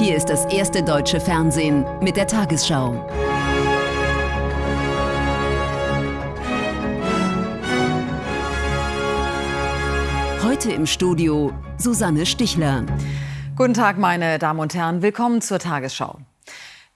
Hier ist das erste deutsche Fernsehen mit der Tagesschau. Heute im Studio Susanne Stichler. Guten Tag, meine Damen und Herren. Willkommen zur Tagesschau.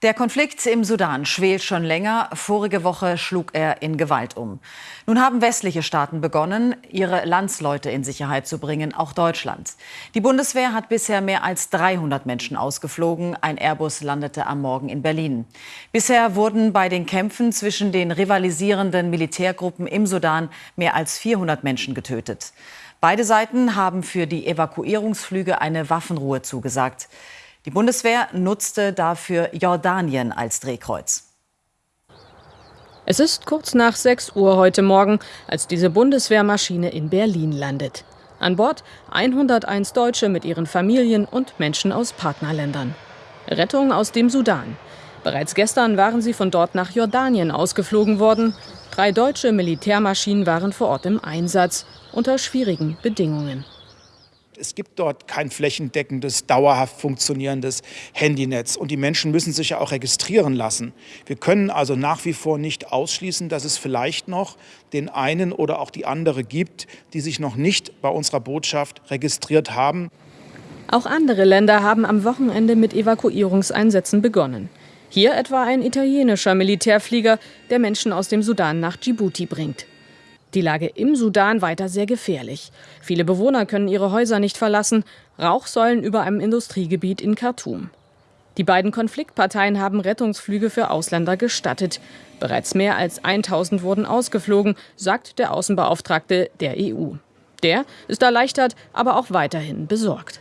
Der Konflikt im Sudan schwelt schon länger. Vorige Woche schlug er in Gewalt um. Nun haben westliche Staaten begonnen, ihre Landsleute in Sicherheit zu bringen, auch Deutschland. Die Bundeswehr hat bisher mehr als 300 Menschen ausgeflogen. Ein Airbus landete am Morgen in Berlin. Bisher wurden bei den Kämpfen zwischen den rivalisierenden Militärgruppen im Sudan mehr als 400 Menschen getötet. Beide Seiten haben für die Evakuierungsflüge eine Waffenruhe zugesagt. Die Bundeswehr nutzte dafür Jordanien als Drehkreuz. Es ist kurz nach 6 Uhr heute Morgen, als diese Bundeswehrmaschine in Berlin landet. An Bord 101 Deutsche mit ihren Familien und Menschen aus Partnerländern. Rettung aus dem Sudan. Bereits gestern waren sie von dort nach Jordanien ausgeflogen worden. Drei deutsche Militärmaschinen waren vor Ort im Einsatz, unter schwierigen Bedingungen. Es gibt dort kein flächendeckendes, dauerhaft funktionierendes Handynetz. Und die Menschen müssen sich ja auch registrieren lassen. Wir können also nach wie vor nicht ausschließen, dass es vielleicht noch den einen oder auch die andere gibt, die sich noch nicht bei unserer Botschaft registriert haben. Auch andere Länder haben am Wochenende mit Evakuierungseinsätzen begonnen. Hier etwa ein italienischer Militärflieger, der Menschen aus dem Sudan nach Djibouti bringt. Die Lage im Sudan weiter sehr gefährlich. Viele Bewohner können ihre Häuser nicht verlassen. Rauchsäulen über einem Industriegebiet in Khartoum. Die beiden Konfliktparteien haben Rettungsflüge für Ausländer gestattet. Bereits mehr als 1000 wurden ausgeflogen, sagt der Außenbeauftragte der EU. Der ist erleichtert, aber auch weiterhin besorgt.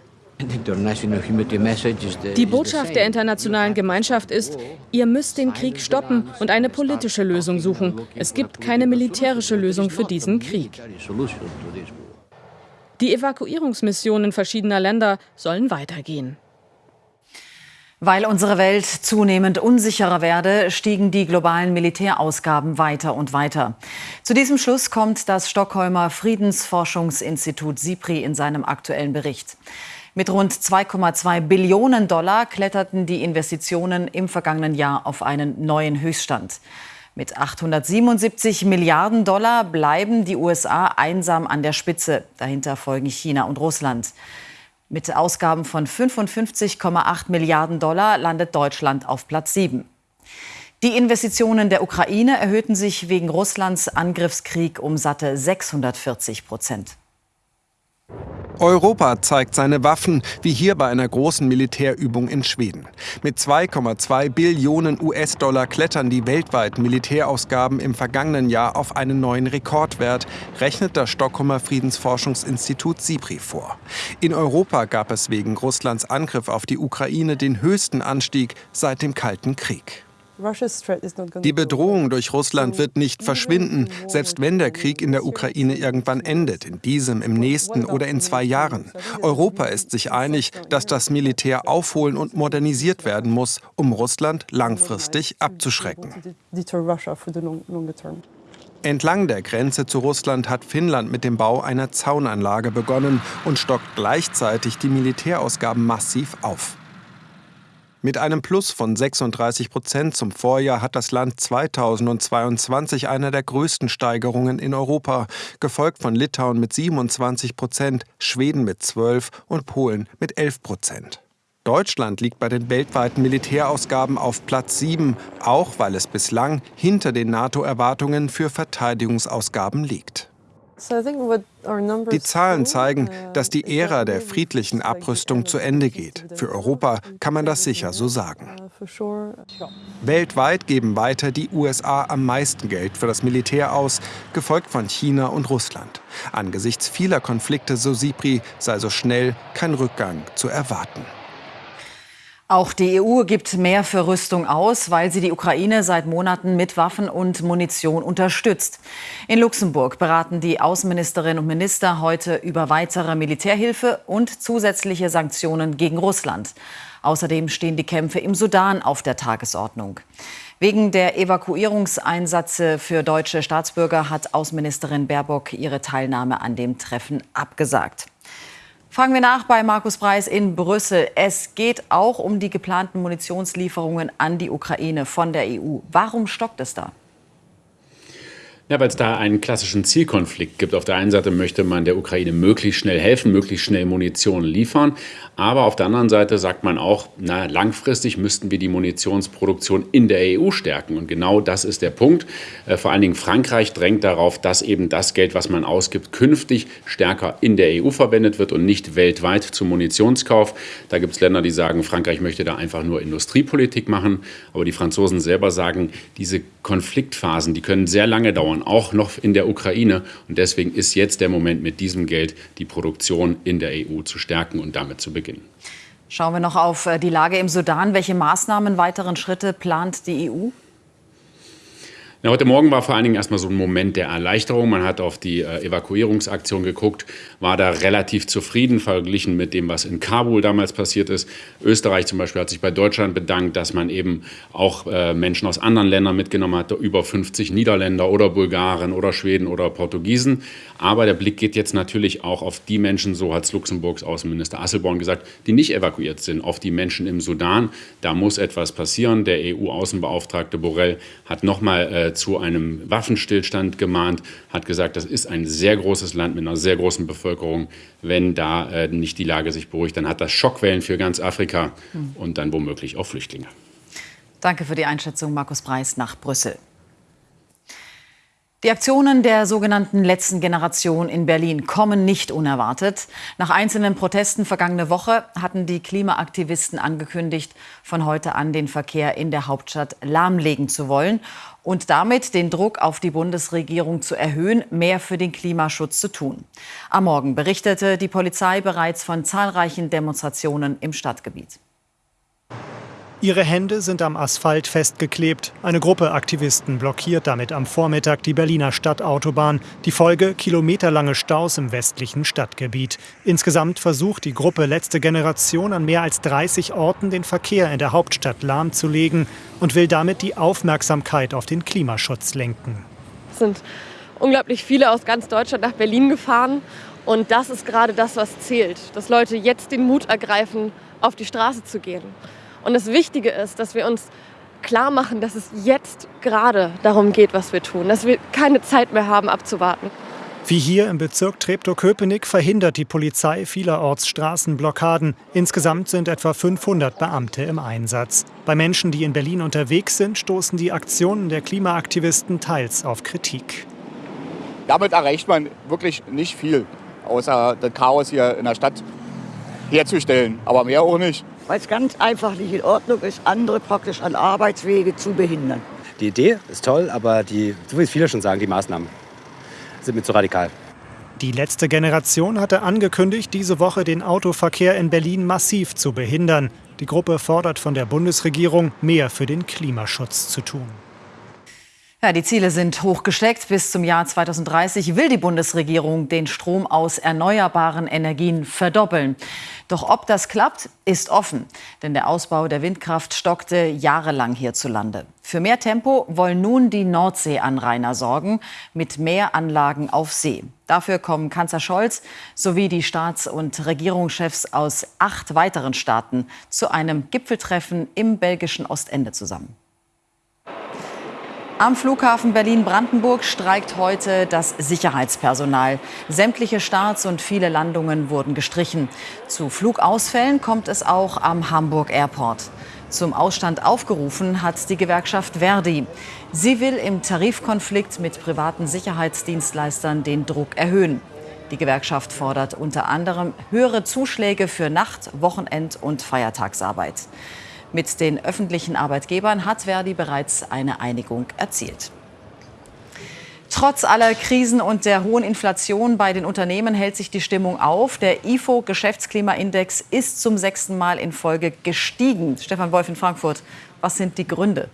Die Botschaft der internationalen Gemeinschaft ist, ihr müsst den Krieg stoppen und eine politische Lösung suchen. Es gibt keine militärische Lösung für diesen Krieg. Die Evakuierungsmissionen verschiedener Länder sollen weitergehen. Weil unsere Welt zunehmend unsicherer werde, stiegen die globalen Militärausgaben weiter und weiter. Zu diesem Schluss kommt das Stockholmer Friedensforschungsinstitut SIPRI in seinem aktuellen Bericht. Mit rund 2,2 Billionen Dollar kletterten die Investitionen im vergangenen Jahr auf einen neuen Höchststand. Mit 877 Milliarden Dollar bleiben die USA einsam an der Spitze. Dahinter folgen China und Russland. Mit Ausgaben von 55,8 Milliarden Dollar landet Deutschland auf Platz 7. Die Investitionen der Ukraine erhöhten sich wegen Russlands Angriffskrieg um satte 640 Prozent. Europa zeigt seine Waffen, wie hier bei einer großen Militärübung in Schweden. Mit 2,2 Billionen US-Dollar klettern die weltweiten Militärausgaben im vergangenen Jahr auf einen neuen Rekordwert, rechnet das Stockholmer Friedensforschungsinstitut SIPRI vor. In Europa gab es wegen Russlands Angriff auf die Ukraine den höchsten Anstieg seit dem Kalten Krieg. Die Bedrohung durch Russland wird nicht verschwinden, selbst wenn der Krieg in der Ukraine irgendwann endet, in diesem, im nächsten oder in zwei Jahren. Europa ist sich einig, dass das Militär aufholen und modernisiert werden muss, um Russland langfristig abzuschrecken. Entlang der Grenze zu Russland hat Finnland mit dem Bau einer Zaunanlage begonnen und stockt gleichzeitig die Militärausgaben massiv auf. Mit einem Plus von 36 Prozent zum Vorjahr hat das Land 2022 eine der größten Steigerungen in Europa, gefolgt von Litauen mit 27 Prozent, Schweden mit 12 und Polen mit 11 Prozent. Deutschland liegt bei den weltweiten Militärausgaben auf Platz 7, auch weil es bislang hinter den NATO-Erwartungen für Verteidigungsausgaben liegt. Die Zahlen zeigen, uh, dass die Ära der friedlichen Abrüstung zu Ende geht. Für Europa kann man das sicher so sagen. Uh, Weltweit geben weiter die USA am meisten Geld für das Militär aus, gefolgt von China und Russland. Angesichts vieler Konflikte, so Sipri, sei so schnell kein Rückgang zu erwarten. Auch die EU gibt mehr für Rüstung aus, weil sie die Ukraine seit Monaten mit Waffen und Munition unterstützt. In Luxemburg beraten die Außenministerinnen und Minister heute über weitere Militärhilfe und zusätzliche Sanktionen gegen Russland. Außerdem stehen die Kämpfe im Sudan auf der Tagesordnung. Wegen der Evakuierungseinsätze für deutsche Staatsbürger hat Außenministerin Baerbock ihre Teilnahme an dem Treffen abgesagt. Fragen wir nach bei Markus Preis in Brüssel. Es geht auch um die geplanten Munitionslieferungen an die Ukraine von der EU. Warum stockt es da? Ja, weil es da einen klassischen Zielkonflikt gibt. Auf der einen Seite möchte man der Ukraine möglichst schnell helfen, möglichst schnell Munition liefern. Aber auf der anderen Seite sagt man auch, na, langfristig müssten wir die Munitionsproduktion in der EU stärken. Und genau das ist der Punkt. Äh, vor allen Dingen Frankreich drängt darauf, dass eben das Geld, was man ausgibt, künftig stärker in der EU verwendet wird und nicht weltweit zum Munitionskauf. Da gibt es Länder, die sagen, Frankreich möchte da einfach nur Industriepolitik machen. Aber die Franzosen selber sagen, diese Konfliktphasen, die können sehr lange dauern aufbauen, auch noch in der Ukraine. Und deswegen ist jetzt der Moment, mit diesem Geld die Produktion in der EU zu stärken und damit zu beginnen. Schauen wir noch auf äh, die Lage im Sudan. Welche Maßnahmen, weiteren Schritte plant die EU? Ja, heute Morgen war vor allen Dingen erstmal so ein Moment der Erleichterung. Man hat auf die äh, Evakuierungsaktion geguckt, war da relativ zufrieden verglichen mit dem, was in Kabul damals passiert ist. Österreich zum Beispiel hat sich bei Deutschland bedankt, dass man eben auch äh, Menschen aus anderen Ländern mitgenommen hat, über 50 Niederländer oder Bulgaren oder Schweden oder Portugiesen. Aber der Blick geht jetzt natürlich auch auf die Menschen, so hat Luxemburgs Außenminister Asselborn gesagt, die nicht evakuiert sind, auf die Menschen im Sudan. Da muss etwas passieren. Der EU-Außenbeauftragte Borrell hat nochmal äh, zu einem Waffenstillstand gemahnt, hat gesagt, das ist ein sehr großes Land mit einer sehr großen Bevölkerung. Wenn da äh, nicht die Lage sich beruhigt, dann hat das Schockwellen für ganz Afrika und dann womöglich auch Flüchtlinge. Danke für die Einschätzung, Markus Preis nach Brüssel. Die Aktionen der sogenannten letzten Generation in Berlin kommen nicht unerwartet. Nach einzelnen Protesten vergangene Woche hatten die Klimaaktivisten angekündigt, von heute an den Verkehr in der Hauptstadt lahmlegen zu wollen und damit den Druck auf die Bundesregierung zu erhöhen, mehr für den Klimaschutz zu tun. Am Morgen berichtete die Polizei bereits von zahlreichen Demonstrationen im Stadtgebiet. Ihre Hände sind am Asphalt festgeklebt. Eine Gruppe Aktivisten blockiert damit am Vormittag die Berliner Stadtautobahn. Die Folge kilometerlange Staus im westlichen Stadtgebiet. Insgesamt versucht die Gruppe Letzte Generation an mehr als 30 Orten den Verkehr in der Hauptstadt lahmzulegen und will damit die Aufmerksamkeit auf den Klimaschutz lenken. Es sind unglaublich viele aus ganz Deutschland nach Berlin gefahren. Und das ist gerade das, was zählt. Dass Leute jetzt den Mut ergreifen, auf die Straße zu gehen. Und das Wichtige ist, dass wir uns klar machen, dass es jetzt gerade darum geht, was wir tun, dass wir keine Zeit mehr haben, abzuwarten. Wie hier im Bezirk Treptow-Köpenick verhindert die Polizei vielerorts Straßenblockaden. Insgesamt sind etwa 500 Beamte im Einsatz. Bei Menschen, die in Berlin unterwegs sind, stoßen die Aktionen der Klimaaktivisten teils auf Kritik. Damit erreicht man wirklich nicht viel, außer das Chaos hier in der Stadt herzustellen. Aber mehr auch nicht weil es ganz einfach nicht in Ordnung ist, andere praktisch an Arbeitswege zu behindern. Die Idee ist toll, aber die, so wie es viele schon sagen, die Maßnahmen sind mir zu radikal. Die letzte Generation hatte angekündigt, diese Woche den Autoverkehr in Berlin massiv zu behindern. Die Gruppe fordert von der Bundesregierung, mehr für den Klimaschutz zu tun. Ja, die Ziele sind hochgesteckt. Bis zum Jahr 2030 will die Bundesregierung den Strom aus erneuerbaren Energien verdoppeln. Doch ob das klappt, ist offen. Denn der Ausbau der Windkraft stockte jahrelang hierzulande. Für mehr Tempo wollen nun die Nordseeanrainer sorgen, mit mehr Anlagen auf See. Dafür kommen Kanzler Scholz sowie die Staats- und Regierungschefs aus acht weiteren Staaten zu einem Gipfeltreffen im belgischen Ostende zusammen. Am Flughafen Berlin-Brandenburg streikt heute das Sicherheitspersonal. Sämtliche Starts und viele Landungen wurden gestrichen. Zu Flugausfällen kommt es auch am Hamburg Airport. Zum Ausstand aufgerufen hat die Gewerkschaft Verdi. Sie will im Tarifkonflikt mit privaten Sicherheitsdienstleistern den Druck erhöhen. Die Gewerkschaft fordert unter anderem höhere Zuschläge für Nacht-, Wochenend- und Feiertagsarbeit. Mit den öffentlichen Arbeitgebern hat Verdi bereits eine Einigung erzielt. Trotz aller Krisen und der hohen Inflation bei den Unternehmen hält sich die Stimmung auf. Der IFO Geschäftsklimaindex ist zum sechsten Mal in Folge gestiegen. Stefan Wolf in Frankfurt, was sind die Gründe?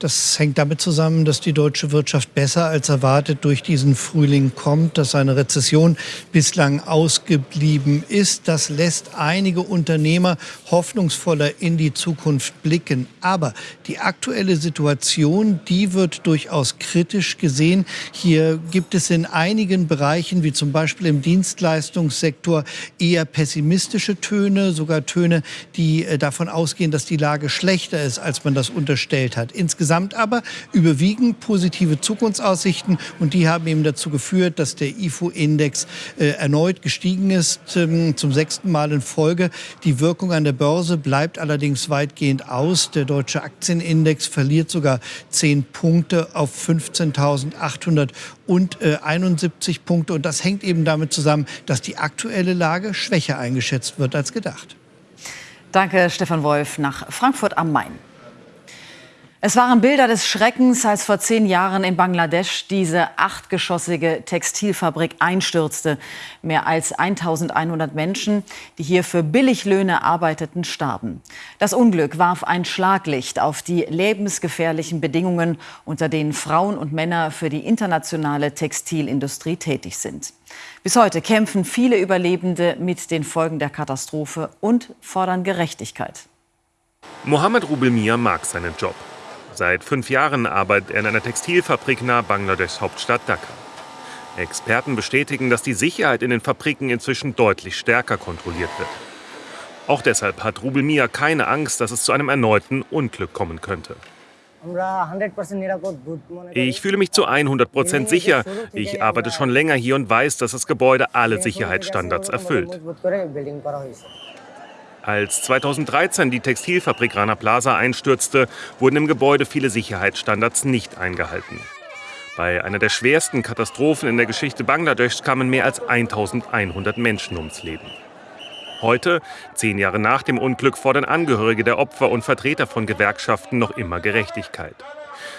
Das hängt damit zusammen, dass die deutsche Wirtschaft besser als erwartet durch diesen Frühling kommt, dass eine Rezession bislang ausgeblieben ist. Das lässt einige Unternehmer hoffnungsvoller in die Zukunft blicken. Aber die aktuelle Situation, die wird durchaus kritisch gesehen. Hier gibt es in einigen Bereichen, wie zum Beispiel im Dienstleistungssektor, eher pessimistische Töne, sogar Töne, die äh, davon ausgehen, dass die Lage schlechter ist, als man das unterstellt hat. Insgesamt Insgesamt aber überwiegen positive Zukunftsaussichten und die haben eben dazu geführt, dass der IFO-Index äh, erneut gestiegen ist, ähm, zum sechsten Mal in Folge. Die Wirkung an der Börse bleibt allerdings weitgehend aus. Der deutsche Aktienindex verliert sogar zehn Punkte auf 15.871 äh, Punkte und das hängt eben damit zusammen, dass die aktuelle Lage schwächer eingeschätzt wird als gedacht. Danke, Stefan Wolf, nach Frankfurt am Main. Es waren Bilder des Schreckens, als vor zehn Jahren in Bangladesch diese achtgeschossige Textilfabrik einstürzte. Mehr als 1100 Menschen, die hier für Billiglöhne arbeiteten, starben. Das Unglück warf ein Schlaglicht auf die lebensgefährlichen Bedingungen, unter denen Frauen und Männer für die internationale Textilindustrie tätig sind. Bis heute kämpfen viele Überlebende mit den Folgen der Katastrophe und fordern Gerechtigkeit. Mohammed Rubelmia mag seinen Job. Seit fünf Jahren arbeitet er in einer Textilfabrik nahe Bangladeschs Hauptstadt Dhaka. Experten bestätigen, dass die Sicherheit in den Fabriken inzwischen deutlich stärker kontrolliert wird. Auch deshalb hat Rubel Mia keine Angst, dass es zu einem erneuten Unglück kommen könnte. Ich fühle mich zu 100 Prozent sicher. Ich arbeite schon länger hier und weiß, dass das Gebäude alle Sicherheitsstandards erfüllt. Als 2013 die Textilfabrik Rana Plaza einstürzte, wurden im Gebäude viele Sicherheitsstandards nicht eingehalten. Bei einer der schwersten Katastrophen in der Geschichte Bangladeschs kamen mehr als 1100 Menschen ums Leben. Heute, zehn Jahre nach dem Unglück, fordern Angehörige der Opfer und Vertreter von Gewerkschaften noch immer Gerechtigkeit.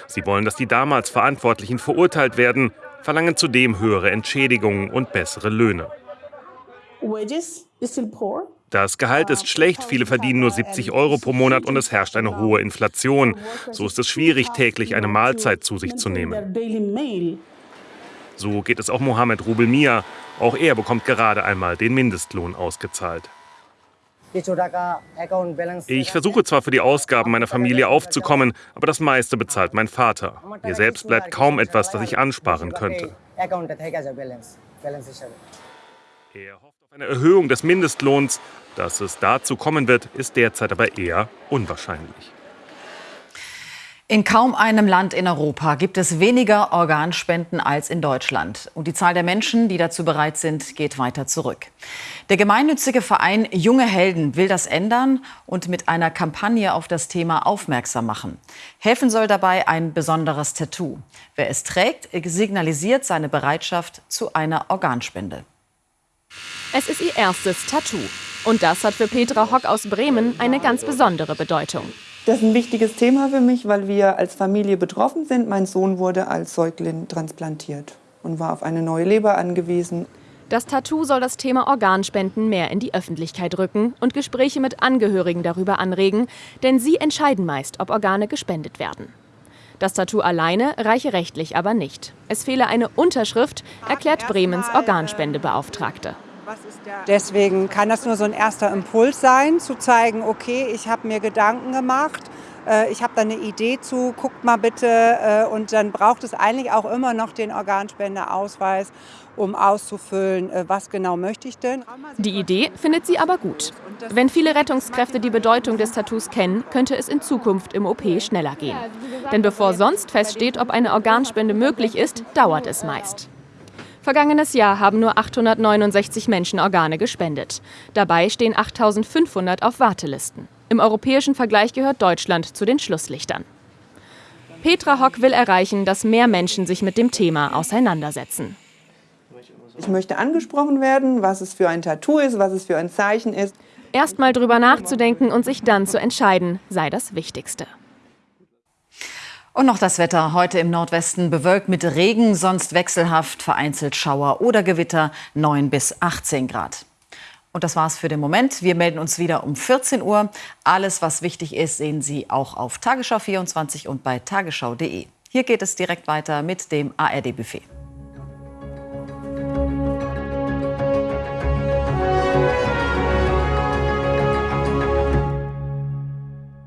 Sie wollen, dass die damals Verantwortlichen verurteilt werden, verlangen zudem höhere Entschädigungen und bessere Löhne. Wages is still poor. Das Gehalt ist schlecht, viele verdienen nur 70 Euro pro Monat und es herrscht eine hohe Inflation. So ist es schwierig, täglich eine Mahlzeit zu sich zu nehmen. So geht es auch Mohammed Rubel Mia. Auch er bekommt gerade einmal den Mindestlohn ausgezahlt. Ich versuche zwar für die Ausgaben meiner Familie aufzukommen, aber das meiste bezahlt mein Vater. Mir selbst bleibt kaum etwas, das ich ansparen könnte. Eine Erhöhung des Mindestlohns. Dass es dazu kommen wird, ist derzeit aber eher unwahrscheinlich. In kaum einem Land in Europa gibt es weniger Organspenden als in Deutschland. Und die Zahl der Menschen, die dazu bereit sind, geht weiter zurück. Der gemeinnützige Verein Junge Helden will das ändern und mit einer Kampagne auf das Thema aufmerksam machen. Helfen soll dabei ein besonderes Tattoo. Wer es trägt, signalisiert seine Bereitschaft zu einer Organspende. Es ist ihr erstes Tattoo. Und das hat für Petra Hock aus Bremen eine ganz besondere Bedeutung. Das ist ein wichtiges Thema für mich, weil wir als Familie betroffen sind. Mein Sohn wurde als Säugling transplantiert und war auf eine neue Leber angewiesen. Das Tattoo soll das Thema Organspenden mehr in die Öffentlichkeit rücken und Gespräche mit Angehörigen darüber anregen, denn sie entscheiden meist, ob Organe gespendet werden. Das Tattoo alleine reiche rechtlich aber nicht. Es fehle eine Unterschrift, erklärt Bremens Organspendebeauftragte. Deswegen kann das nur so ein erster Impuls sein, zu zeigen, okay, ich habe mir Gedanken gemacht, äh, ich habe da eine Idee zu, guckt mal bitte. Äh, und dann braucht es eigentlich auch immer noch den Organspendeausweis, um auszufüllen, äh, was genau möchte ich denn. Die Idee findet sie aber gut. Wenn viele Rettungskräfte die Bedeutung des Tattoos kennen, könnte es in Zukunft im OP schneller gehen. Denn bevor sonst feststeht, ob eine Organspende möglich ist, dauert es meist. Vergangenes Jahr haben nur 869 Menschen Organe gespendet. Dabei stehen 8500 auf Wartelisten. Im europäischen Vergleich gehört Deutschland zu den Schlusslichtern. Petra Hock will erreichen, dass mehr Menschen sich mit dem Thema auseinandersetzen. Ich möchte angesprochen werden, was es für ein Tattoo ist, was es für ein Zeichen ist. Erst mal drüber nachzudenken und sich dann zu entscheiden, sei das Wichtigste. Und noch das Wetter. Heute im Nordwesten bewölkt mit Regen, sonst wechselhaft, vereinzelt Schauer oder Gewitter 9 bis 18 Grad. Und das war's für den Moment. Wir melden uns wieder um 14 Uhr. Alles, was wichtig ist, sehen Sie auch auf Tagesschau 24 und bei tagesschau.de. Hier geht es direkt weiter mit dem ARD-Buffet.